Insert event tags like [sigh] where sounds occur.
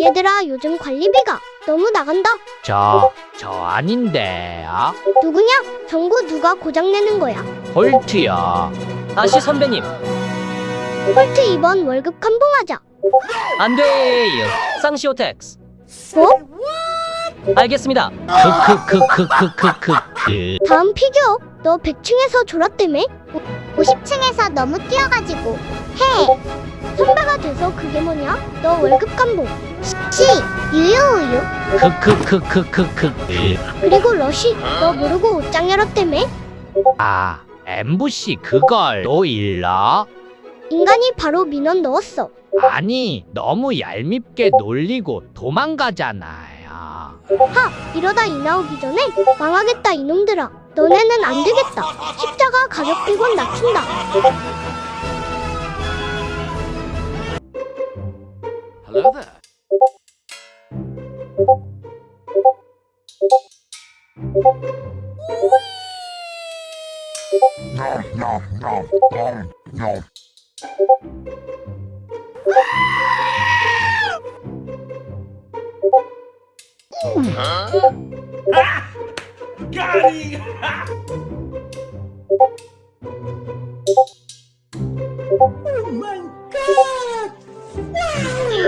얘들아 요즘 관리비가 너무 나간다. 저, 저 아닌데, 아? 누구냐? 정부 누가 고장내는 거야. 홀트요. 아시 선배님, 홀트 이번 월급 감봉하자. 안 돼요. 쌍시오텍스. 뭐? 알겠습니다. 크크크크크크크. 다음 피규어. 너 100층에서 졸았다며? 50층에서 너무 뛰어가지고 해. 돼서 그게 뭐냐? 너 월급 감봉. 시, 유유우유. 크크크크크크크. 그리고 러쉬. 너 모르고 옷장 열었다며? 아, MBC 그걸 또 일러? 인간이 바로 민원 넣었어. 아니, 너무 얄밉게 놀리고 도망가잖아요. 하! 이러다 이 나오기 전에 망하겠다 이놈들아. 너네는 안 되겠다. 십자가 가격 100원 낮춘다. Hello there. Nom nom nom nom nom. Got him! [laughs] oh my god!